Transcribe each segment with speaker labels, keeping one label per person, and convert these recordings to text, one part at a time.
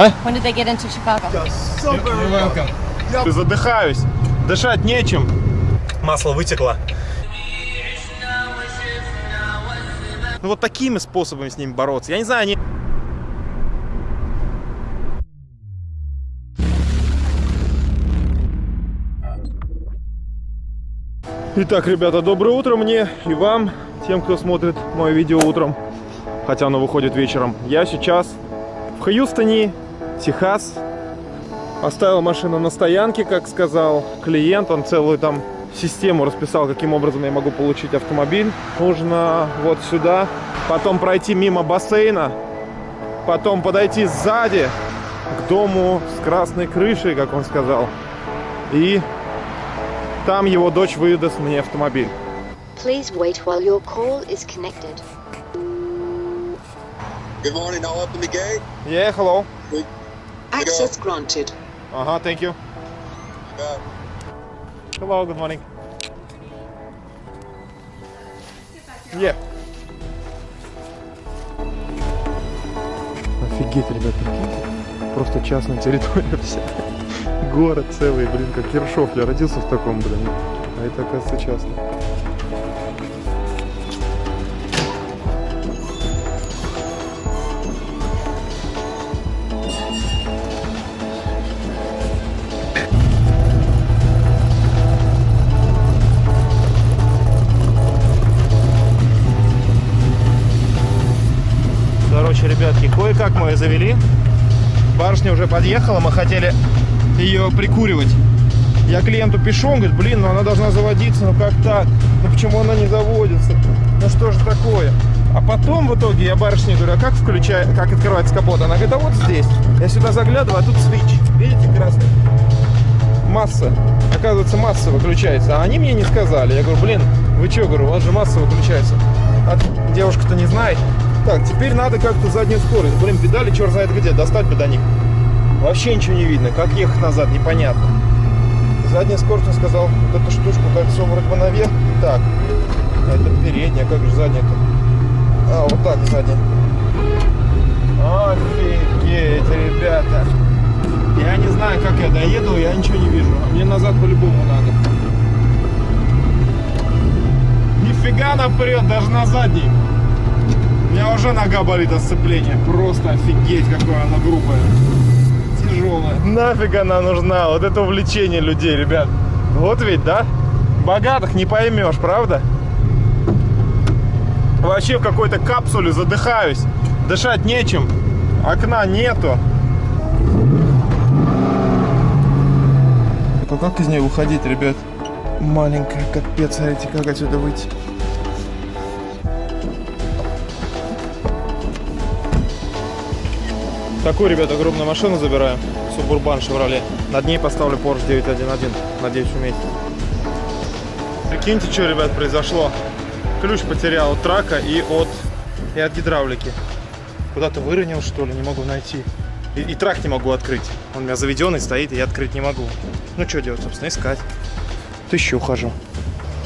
Speaker 1: А?
Speaker 2: When did they get into Chicago?
Speaker 1: Задыхаюсь. Дышать нечем. Масло вытекло. Ну вот такими способами с ними бороться. Я не знаю, они... Итак, ребята, доброе утро мне и вам, тем, кто смотрит мое видео утром, хотя оно выходит вечером. Я сейчас в Хьюстоне, Техас. Оставил машину на стоянке, как сказал клиент. Он целую там систему расписал, каким образом я могу получить автомобиль. Нужно вот сюда, потом пройти мимо бассейна, потом подойти сзади к дому с красной крышей, как он сказал. И там его дочь выдаст мне автомобиль.
Speaker 3: Please wait while your call is connected.
Speaker 4: Good morning. I'll open the gate.
Speaker 1: Yeah, hello.
Speaker 5: Access granted.
Speaker 1: Ага, thank you.
Speaker 4: Yeah.
Speaker 1: Hello, good morning. Yeah. Офигеть, ребят, прикиньте. Просто частная территория вся. Город целый, блин, как Ершов. Я родился в таком, блин. А это, оказывается, частно. Короче, ребятки, кое-как мы ее завели. Барышня уже подъехала, мы хотели ее прикуривать. Я клиенту пишу, он говорит, блин, ну она должна заводиться, ну как так? Ну почему она не заводится? Ну что же такое? А потом в итоге я барышне говорю, а как включать, как открывается капот? Она говорит, а вот здесь. Я сюда заглядываю, а тут свич. Видите, красный? Масса. Оказывается, масса выключается. А они мне не сказали. Я говорю, блин, вы что, говорю, у вас же масса выключается. А девушка-то не знает. Так, теперь надо как-то заднюю скорость. Блин, педали черт знает где, достать бы. Вообще ничего не видно. Как ехать назад, непонятно. Задняя скорость, он сказал, вот эту штучку кольцо вроде бы наверх. Так, это передняя, как же задняя-то? А, вот так задняя. Офигеть, ребята. Я не знаю, как я доеду, я ничего не вижу. А Мне назад по-любому надо. Нифига она прет, даже на задней. У меня уже нога болит от сцепления. Просто офигеть, какое оно грубое. Тяжелое. Нафиг она нужна? Вот это увлечение людей, ребят. Вот ведь, да? Богатых не поймешь, правда? Вообще в какой-то капсуле задыхаюсь. Дышать нечем. Окна нету. А как из нее выходить, ребят? Маленькая, капец, а эти как отсюда выйти? Такую, ребята, огромную машину забираем. Субурбан Шевроле. Над ней поставлю Porsche 911. Надеюсь, умеете. Прикиньте, что, ребят, произошло. Ключ потерял от трака и от, и от гидравлики. Куда-то выронил, что ли, не могу найти. И, и трак не могу открыть. Он у меня заведенный стоит, и я открыть не могу. Ну, что делать, собственно, искать. Тысячу ухожу.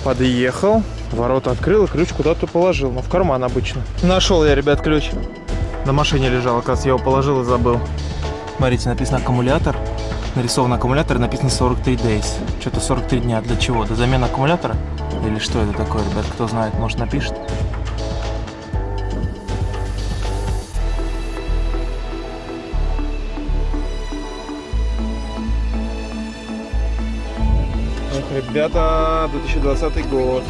Speaker 1: Подъехал, ворота открыл и ключ куда-то положил. Ну, в карман обычно. Нашел я, ребят, ключ. На машине лежал, оказывается, я его положил и забыл. Смотрите, написано аккумулятор. Нарисован аккумулятор, написано 43 days. Что-то 43 дня. Для чего? Для замены аккумулятора? Или что это такое, ребят? Кто знает, может напишет. Эх, ребята, 2020 год.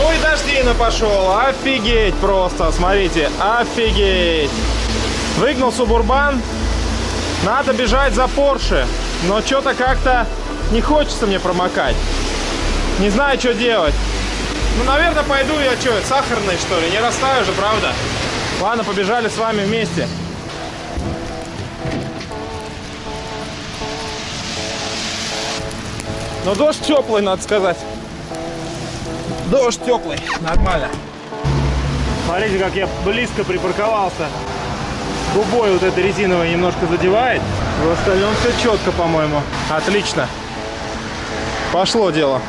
Speaker 1: Ну и дождина пошел. Офигеть просто. Смотрите, офигеть. Выгнал Субурбан. Надо бежать за Порше. Но что-то как-то не хочется мне промокать. Не знаю, что делать. Ну, наверное, пойду я что, сахарный, что ли? Не растаю же, правда? Ладно, побежали с вами вместе. Но дождь теплый, надо сказать. Дождь теплый, нормально. Смотрите, как я близко припарковался. Губой вот это резиновое немножко задевает. В остальном все четко, по-моему. Отлично. Пошло дело.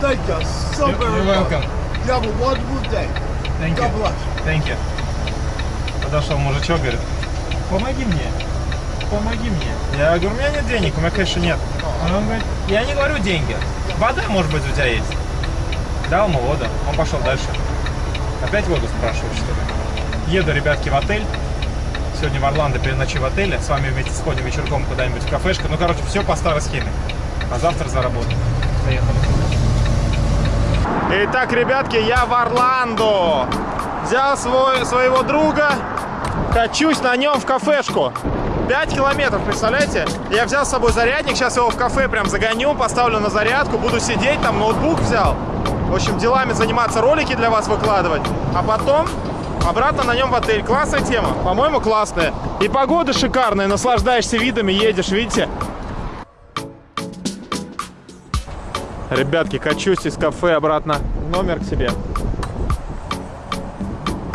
Speaker 2: Thank you so very.
Speaker 1: You're welcome.
Speaker 2: You have a wonderful day.
Speaker 1: Thank God you.
Speaker 2: God bless.
Speaker 1: Thank you. Подошел мужичок, говорит, помоги мне, помоги мне. Я говорю, у меня нет денег, у меня кэша нет. Он говорит, я не говорю деньги, вода, может быть, у тебя есть. Дал ему воду, он пошел дальше. Опять воду спрашиваю, что ли. Еду, ребятки, в отель. Сегодня в Орландо переночую в отеле. С вами вместе сходим вечерком куда-нибудь в кафешку. Ну, короче, все по старой схеме. А завтра за работу. Поехали. Итак, ребятки, я в Орландо. Взял свой, своего друга, качусь на нем в кафешку. 5 километров, представляете? Я взял с собой зарядник, сейчас его в кафе прям загоню, поставлю на зарядку, буду сидеть, там ноутбук взял. В общем, делами заниматься, ролики для вас выкладывать. А потом обратно на нем в отель. Классная тема, по-моему, классная. И погода шикарная, наслаждаешься видами, едешь, видите? Ребятки, качусь из кафе обратно номер к себе.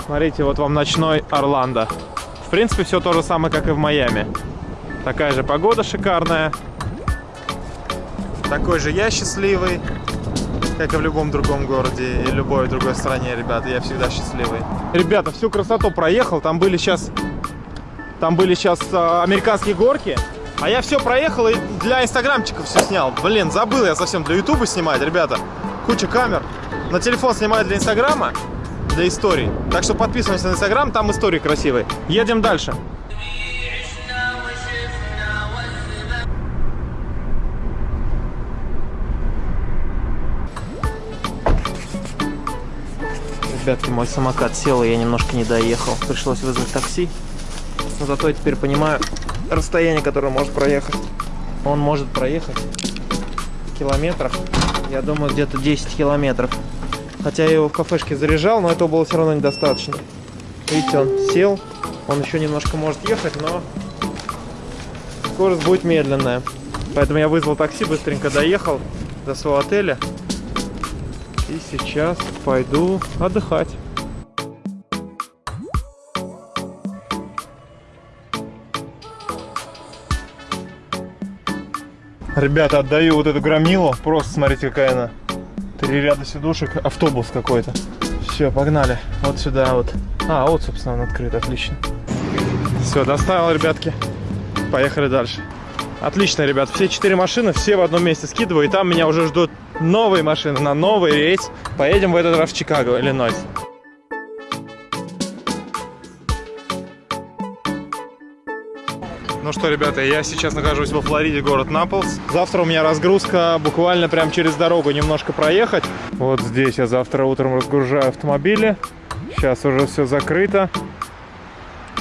Speaker 1: Смотрите, вот вам ночной Орландо. Принципе, все то же самое, как и в Майами. Такая же погода шикарная. Такой же я счастливый, как и в любом другом городе и любой другой стране, ребята. Я всегда счастливый. Ребята, всю красоту проехал. Там были сейчас, там были сейчас э, американские горки. А я все проехал и для инстаграмчиков все снял. Блин, забыл я совсем для ютуба снимать, ребята. Куча камер. На телефон снимаю для инстаграма, для историй. Так что подписываемся на инстаграм, там истории красивые. Едем дальше. Ребятки, мой самокат сел, и я немножко не доехал. Пришлось вызвать такси. Но зато я теперь понимаю расстояние, которое может проехать. Он может проехать километров, я думаю, где-то 10 километров. Хотя я его в кафешке заряжал, но этого было все равно недостаточно. Видите, он сел, он еще немножко может ехать, но скорость будет медленная. Поэтому я вызвал такси, быстренько доехал до своего отеля. И сейчас пойду отдыхать. Ребята, отдаю вот эту громилу. Просто смотрите, какая она. Три ряда сидушек, автобус какой-то. Все, погнали. Вот сюда вот. А, вот, собственно, он открыт, отлично. Все, доставил, ребятки. Поехали дальше. Отлично, ребят. Все четыре машины, все в одном месте скидываю. И там меня уже ждут новые машины на новый рейс. Поедем в этот раз в Чикаго, Иллинойс. Ну что, ребята, я сейчас нахожусь во Флориде, город Наполс. Завтра у меня разгрузка буквально прям через дорогу немножко проехать. Вот здесь я завтра утром разгружаю автомобили. Сейчас уже все закрыто.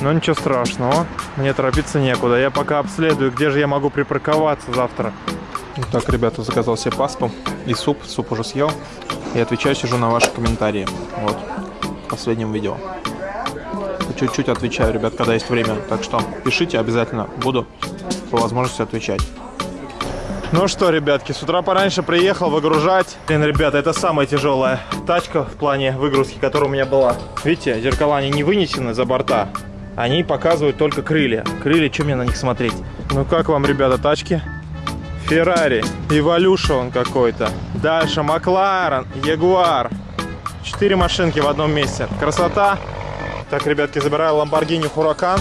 Speaker 1: Но ничего страшного, мне торопиться некуда. Я пока обследую, где же я могу припарковаться завтра. Так, ребята, заказал себе паспу и суп. Суп уже съел. И отвечаю, сижу на ваши комментарии. Вот, в последнем видео. Чуть-чуть отвечаю, ребят, когда есть время. Так что пишите обязательно, буду по возможности отвечать. Ну что, ребятки, с утра пораньше приехал выгружать. Блин, ребята, это самая тяжелая тачка в плане выгрузки, которая у меня была. Видите, зеркала они не вынесены за борта. Они показывают только крылья. Крылья, что мне на них смотреть? Ну как вам, ребята, тачки? Феррари, Evolution какой-то. Дальше Макларен, Ягуар. Четыре машинки в одном месте. Красота. Так, ребятки, забираю Lamborghini Huracan.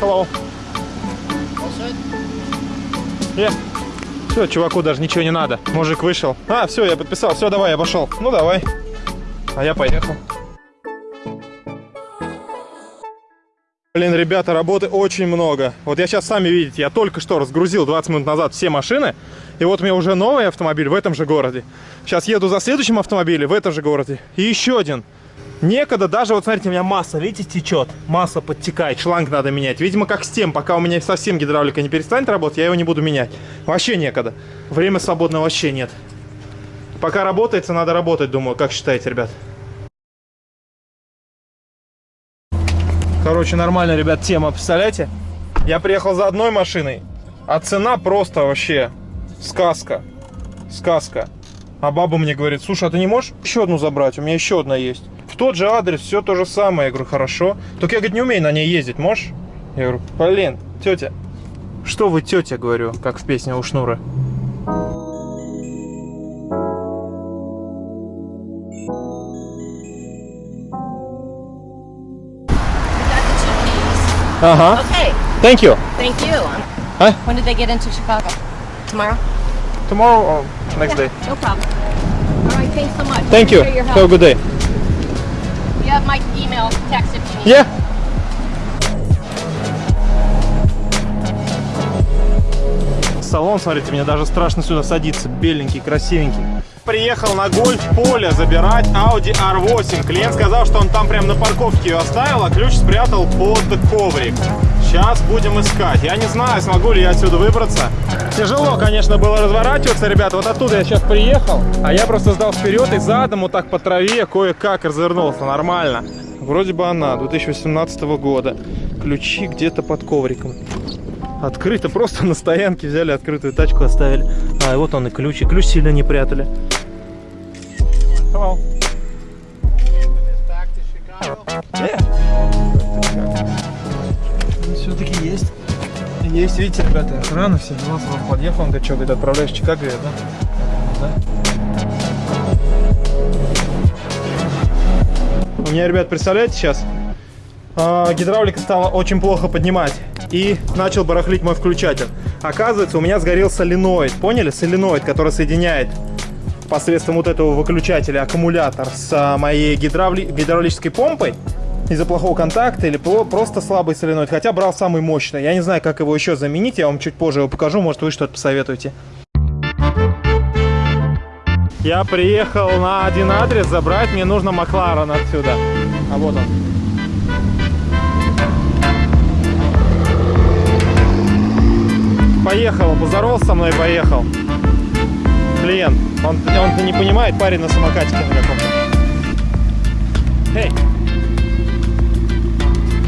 Speaker 1: Hello. Yeah. Все, чуваку даже ничего не надо. Мужик вышел. А, все, я подписал. Все, давай, я пошел. Ну, давай. А я поехал. Блин, ребята, работы очень много. Вот я сейчас, сами видите, я только что разгрузил 20 минут назад все машины. И вот у меня уже новый автомобиль в этом же городе. Сейчас еду за следующим автомобилем в этом же городе. И еще один. Некогда, даже вот смотрите, у меня масса, видите, течет. Масса подтекает, шланг надо менять. Видимо, как с тем, пока у меня совсем гидравлика не перестанет работать, я его не буду менять. Вообще некогда. Время свободного вообще нет. Пока работается, надо работать, думаю. Как считаете, ребят? Короче, нормально, ребят, тема, представляете? Я приехал за одной машиной, а цена просто вообще сказка. Сказка. А баба мне говорит, слушай, а ты не можешь еще одну забрать? У меня еще одна есть. В тот же адрес, все то же самое. Я говорю, хорошо. Только я, говорит, не умею на ней ездить, можешь? Я говорю, блин, тетя, Что вы, тетя, говорю, как в песне у Шнура. Ага.
Speaker 6: Okay,
Speaker 1: Thank you.
Speaker 6: thank you.
Speaker 1: Huh?
Speaker 6: When did they get into Chicago? Tomorrow?
Speaker 1: Tomorrow or next day.
Speaker 6: No problem. All right, thanks so much.
Speaker 1: Thank you. Have a good day.
Speaker 6: You have my email, text if you need.
Speaker 1: Yeah. Салон, смотрите, мне даже страшно сюда садиться. Беленький, красивенький. Приехал на гольф-поле забирать Audi R8. Клиент сказал, что он там прям на парковке ее оставил, а ключ спрятал под коврик. Сейчас будем искать. Я не знаю, смогу ли я отсюда выбраться. Тяжело, конечно, было разворачиваться, ребята. Вот оттуда я сейчас приехал, а я просто сдал вперед и задом вот так по траве кое-как развернулся. Нормально. Вроде бы она, 2018 года. Ключи где-то под ковриком. Открыто, просто на стоянке взяли открытую тачку, оставили. А, и вот он и ключ. И ключ сильно не прятали. Hello. Все-таки Есть, видите, ребята, охрана, все дела, сразу подъехал, он говорит, что, говорит, отправляешь в Чикаго, говорит, да? Да. У меня, ребят, представляете, сейчас а, гидравлика стала очень плохо поднимать. И начал барахлить мой включатель. Оказывается, у меня сгорел соленоид. Поняли? Соленоид, который соединяет посредством вот этого выключателя аккумулятор с а, моей гидравли... гидравлической помпой. Из-за плохого контакта или про- просто слабый соленоид. Хотя брал самый мощный. Я не знаю, как его еще заменить. Я вам чуть позже его покажу. Может, вы что-то посоветуете. Я приехал на один адрес забрать. Мне нужно Макларен отсюда. А вот он. Поехал, поздоровался со мной поехал. Клиент. Он, он не понимает, парень на самокатике на каком-то. Hey.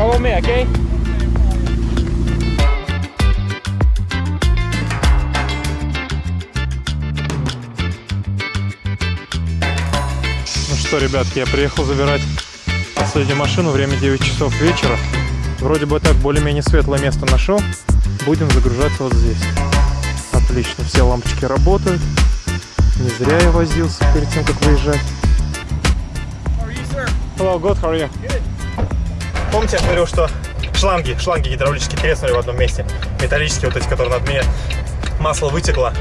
Speaker 1: Follow me, okay? Ну что, ребятки, я приехал забирать последнюю машину. Время 9 часов вечера. Вроде бы так более-менее светлое место нашел. Будем загружаться вот здесь. Отлично, все лампочки работают. Не зря я возился перед тем, как выезжать. Hello, good, how are you? Помните, я говорил, что шланги, шланги гидравлические треснули в одном месте. Металлические вот эти, которые над мне. Масло вытекло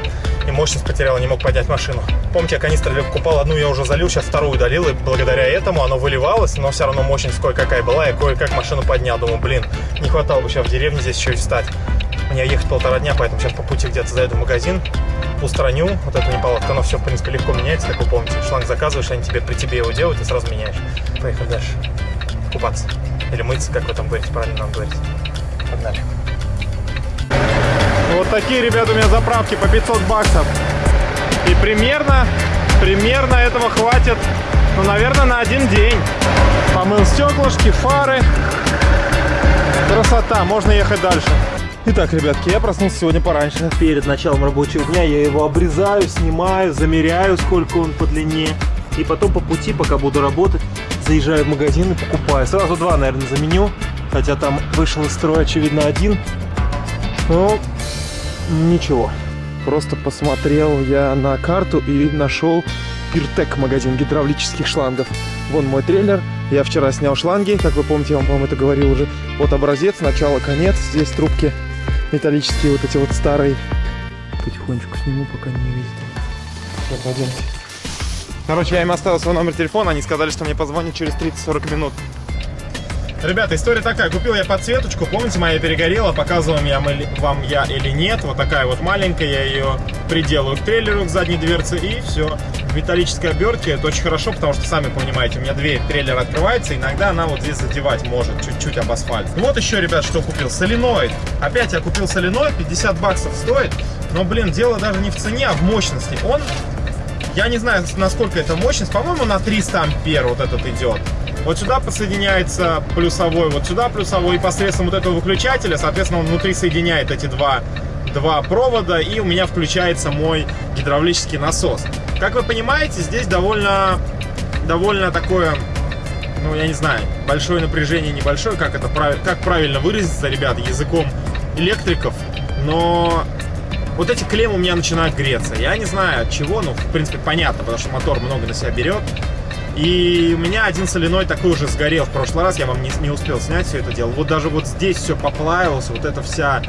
Speaker 1: и мощность потеряла, не мог поднять машину. Помните, я канистры покупал, одну я уже залил, сейчас вторую удалил, и благодаря этому оно выливалось, но все равно мощность кое-какая была, я кое-как машину поднял. Думаю, блин, не хватало бы сейчас в деревне здесь еще и встать. Мне ехать полтора дня, поэтому сейчас по пути где-то зайду в магазин, устраню вот эту неполадку. Оно все, в принципе, легко меняется, как вы помните. Шланг заказываешь, они тебе при тебе его делают и сразу меняешь. Поехали дальше. Купаться. Или мыться, как вы там говорите, правильно нам говорите. Погнали. Вот такие, ребята, у меня заправки по 500 баксов. И примерно, примерно этого хватит, ну, наверное, на один день. Помыл стеклышки, фары. Красота, можно ехать дальше. Итак, ребятки, я проснулся сегодня пораньше. Перед началом рабочего дня я его обрезаю, снимаю, замеряю, сколько он по длине. И потом по пути, пока буду работать, заезжаю в магазин и покупаю. Сразу два, наверное, заменю. Хотя там вышел из строя, очевидно, один. Ну, ничего. Просто посмотрел я на карту и нашел Пиртек магазин гидравлических шлангов. Вон мой трейлер. Я вчера снял шланги, как вы помните, я вам, по-моему, это говорил уже. Вот образец, начало, конец. Здесь трубки металлические, вот эти вот старые. Потихонечку сниму, пока не видите. Все, пойдемте. Короче, я им оставил свой номер телефона, они сказали, что мне позвонят через 30-40 минут. Ребята, история такая. Купил я подсветочку. Помните, моя перегорела. Показывал я вам я или нет. Вот такая вот маленькая. Я ее приделаю к трейлеру, к задней дверце. И все. В металлической обертке. Это очень хорошо, потому что, сами понимаете, у меня дверь трейлера открывается. Иногда она вот здесь задевать может. Чуть-чуть об асфальт. И вот еще, ребят, что купил. Соленоид. Опять я купил соленоид. 50 баксов стоит. Но, блин, дело даже не в цене, а в мощности. Он... Я не знаю, насколько это мощность. По-моему, на 300 ампер вот этот идет. Вот сюда подсоединяется плюсовой, вот сюда плюсовой, и посредством вот этого выключателя, соответственно, он внутри соединяет эти два, два провода, и у меня включается мой гидравлический насос. Как вы понимаете, здесь довольно, довольно такое, ну, я не знаю, большое напряжение, небольшое, как это как правильно выразиться, ребята, языком электриков. но вот эти клеммы у меня начинают греться. Я не знаю от чего, ну, в принципе, понятно, потому что мотор много на себя берет. И у меня один соленой такой уже сгорел в прошлый раз, я вам не, не успел снять все это дело. Вот даже вот здесь все поплавилось, вот эта вся,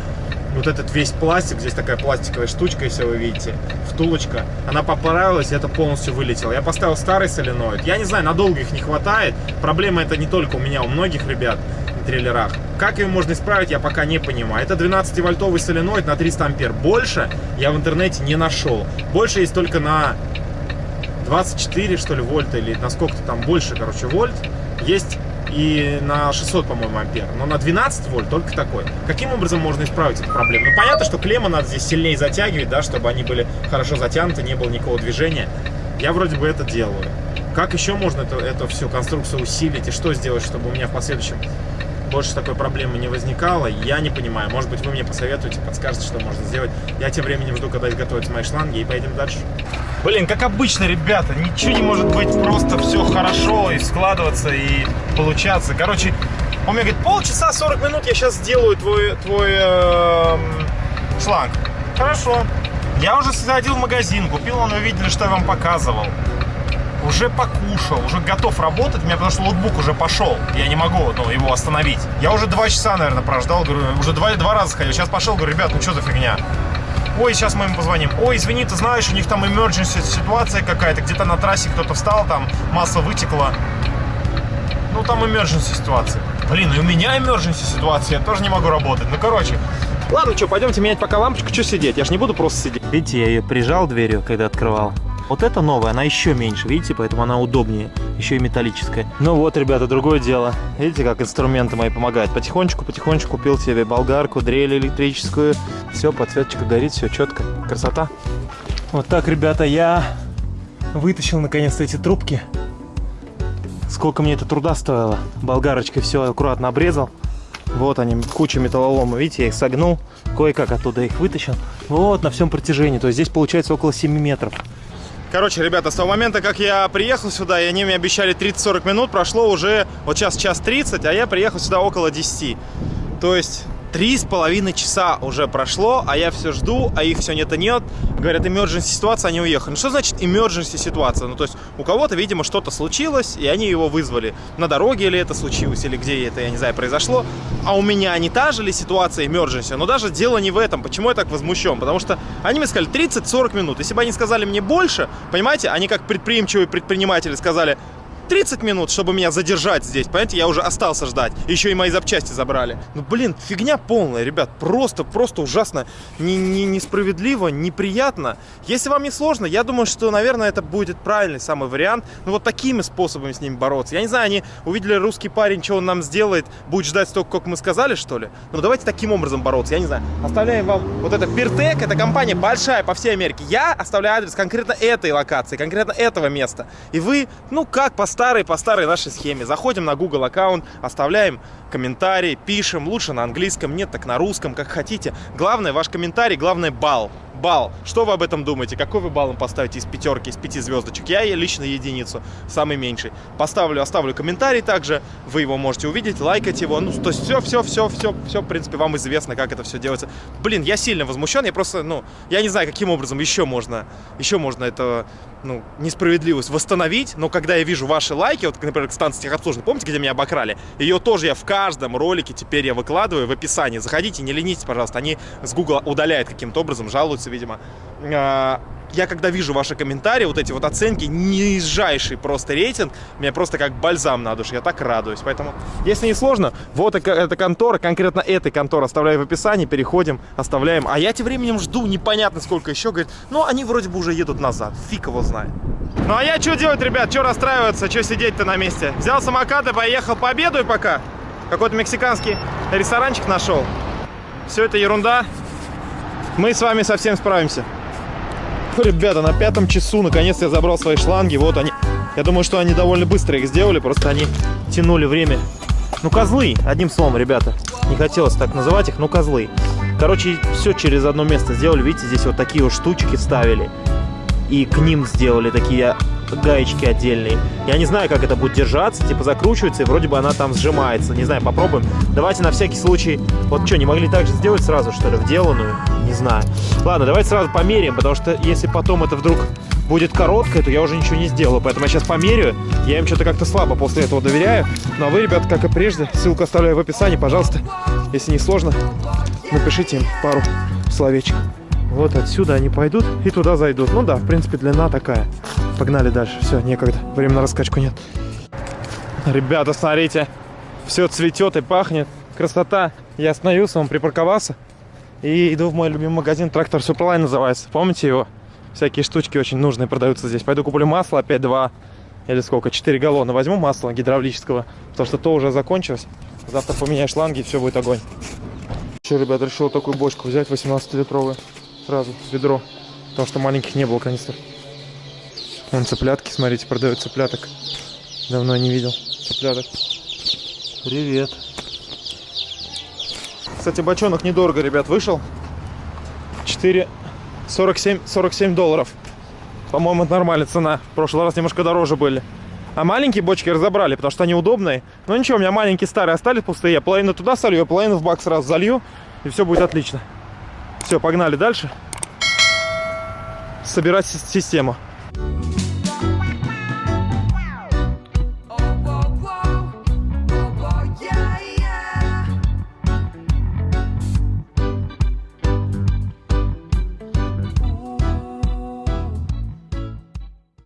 Speaker 1: вот этот весь пластик, здесь такая пластиковая штучка, если вы видите, втулочка, она поплавилась, и это полностью вылетело. Я поставил старый соленоид, я не знаю, надолго их не хватает, проблема это не только у меня, у многих ребят на трейлерах. Как ее можно исправить, я пока не понимаю. Это 12-вольтовый соленоид на 300 ампер. Больше я в интернете не нашел. Больше есть только на 24, что ли, вольта, или на сколько-то там больше, короче, вольт, есть и на 600, по-моему, ампер. Но на 12 вольт только такой. Каким образом можно исправить эту проблему? Ну, понятно, что клеммы надо здесь сильнее затягивать, да, чтобы они были хорошо затянуты, не было никакого движения. Я вроде бы это делаю. Как еще можно это, эту всю конструкцию усилить и что сделать, чтобы у меня в последующем больше такой проблемы не возникало, я не понимаю. Может быть, вы мне посоветуете, подскажете, что можно сделать. Я тем временем жду, когда изготовятся мои шланги, и поедем дальше. Блин, как обычно, ребята, ничего не может быть просто все хорошо и складываться, и получаться. Короче, он мне говорит, полчаса, 40 минут я сейчас сделаю твой, твой э, шланг. Хорошо. Я уже сходил в магазин, купил, он увидели, что я вам показывал уже покушал, уже готов работать, у меня потому что ноутбук уже пошел, я не могу ну, его остановить. Я уже два часа, наверное, прождал, говорю, уже два, два раза ходил, сейчас пошел, говорю, ребят, ну что за фигня? Ой, сейчас мы им позвоним. Ой, извини, ты знаешь, у них там emergency ситуация какая-то, где-то на трассе кто-то встал, там масса вытекла. Ну, там emergency ситуация. Блин, и у меня emergency ситуация, я тоже не могу работать. Ну, короче, Ладно, что, пойдемте менять пока лампочку, что сидеть? Я ж не буду просто сидеть. Видите, я ее прижал дверью, когда открывал. Вот эта новая, она еще меньше, видите, поэтому она удобнее, еще и металлическая. Ну вот, ребята, другое дело. Видите, как инструменты мои помогают. Потихонечку, потихонечку купил себе болгарку, дрель электрическую. Все, подсветочка горит, все четко. Красота. Вот так, ребята, я вытащил наконец-то эти трубки. Сколько мне это труда стоило. Болгарочкой все аккуратно обрезал. Вот они, куча металлолома. Видите, я их согнул, кое-как оттуда их вытащил. Вот, на всем протяжении. То есть здесь получается около 7 метров. Короче, ребята, с того момента, как я приехал сюда, и они мне обещали 30-40 минут, прошло уже, вот сейчас час 30, а я приехал сюда около 10. То есть Три с половиной часа уже прошло, а я все жду, а их все нет и нет. Говорят, emergency ситуация, они уехали. Ну, что значит emergency ситуация? Ну, то есть у кого-то, видимо, что-то случилось, и они его вызвали. На дороге или это случилось, или где это, я не знаю, произошло. А у меня не та же ли ситуация emergency? Но даже дело не в этом. Почему я так возмущен? Потому что они мне сказали 30-40 минут. Если бы они сказали мне больше, понимаете, они как предприимчивые предприниматели сказали, 30 минут, чтобы меня задержать здесь. Понимаете, я уже остался ждать. Еще и мои запчасти забрали. Ну, блин, фигня полная, ребят. Просто, просто ужасно не, не, несправедливо, неприятно. Если вам не сложно, я думаю, что, наверное, это будет правильный самый вариант. Ну, вот такими способами с ними бороться. Я не знаю, они увидели русский парень, что он нам сделает, будет ждать столько, как мы сказали, что ли? Ну, давайте таким образом бороться. Я не знаю. Оставляем вам вот это Пиртек. Это компания большая по всей Америке. Я оставляю адрес конкретно этой локации, конкретно этого места. И вы, ну, как поставить старой, по старой нашей схеме. Заходим на Google аккаунт, оставляем комментарий, пишем, лучше на английском, нет, так на русском, как хотите. Главное, ваш комментарий, главное, балл. Балл. Что вы об этом думаете? Какой вы балл им поставите из пятерки, из пяти звездочек? Я лично единицу, самый меньший. Поставлю, оставлю комментарий также, вы его можете увидеть, лайкать его. Ну, то есть все, все, все, все, все, в принципе, вам известно, как это все делается. Блин, я сильно возмущен, я просто, ну, я не знаю, каким образом еще можно, еще можно это, ну, несправедливость восстановить, но когда я вижу ваши лайки, вот, например, к станции техобслуживания, помните, где меня обокрали? Ее тоже я в каждом ролике теперь я выкладываю в описании. Заходите, не ленитесь, пожалуйста. Они с Google удаляют каким-то образом, жалуются, видимо. А, я когда вижу ваши комментарии, вот эти вот оценки, нижайший просто рейтинг, меня просто как бальзам на душу, я так радуюсь. Поэтому, если не сложно, вот эта контора, конкретно этой конторы оставляю в описании, переходим, оставляем. А я тем временем жду непонятно сколько еще, говорит, ну они вроде бы уже едут назад, фиг его знает. Ну а я что делать, ребят, что расстраиваться, что сидеть-то на месте? Взял самокат и поехал, пообедаю пока. Какой-то мексиканский ресторанчик нашел. Все это ерунда. Мы с вами совсем справимся. Ребята, на пятом часу наконец я забрал свои шланги. Вот они. Я думаю, что они довольно быстро их сделали, просто они тянули время. Ну, козлы, одним словом, ребята. Не хотелось так называть их, но козлы. Короче, все через одно место сделали. Видите, здесь вот такие вот штучки вставили. И к ним сделали такие гаечки отдельные. Я не знаю, как это будет держаться, типа закручивается, и вроде бы она там сжимается. Не знаю, попробуем. Давайте на всякий случай... Вот что, не могли так же сделать сразу, что ли, вделанную? Не знаю. Ладно, давайте сразу померяем, потому что если потом это вдруг будет короткое, то я уже ничего не сделаю. Поэтому я сейчас померяю. Я им что-то как-то слабо после этого доверяю. Ну а вы, ребят, как и прежде, ссылку оставляю в описании. Пожалуйста, если не сложно, напишите им пару словечек. Вот отсюда они пойдут и туда зайдут. Ну да, в принципе, длина такая. Погнали дальше. Все, некогда. Времени на раскачку нет. Ребята, смотрите. Все цветет и пахнет. Красота. Я остановился, он припарковался. И иду в мой любимый магазин. Трактор Суперлайн называется. Помните его? Всякие штучки очень нужные продаются здесь. Пойду куплю масло опять два или сколько, 4 галлона. Возьму масла гидравлического, потому что то уже закончилось. Завтра поменяю шланги, и все будет огонь. Че, ребят, решил такую бочку взять, 18-литровую. Сразу, ведро. Потому что маленьких не было канистр. Вон цыплятки, смотрите, продают цыпляток. Давно не видел цыпляток. Привет. Кстати, бочонок недорого, ребят, вышел. 4, 47, 47 долларов. По-моему, это нормальная цена. В прошлый раз немножко дороже были. А маленькие бочки разобрали, потому что они удобные. Но ничего, у меня маленькие старые остались пустые. Я половину туда солью, половину в бак сразу залью. И все будет отлично. Все, погнали дальше. Собирать си- систему.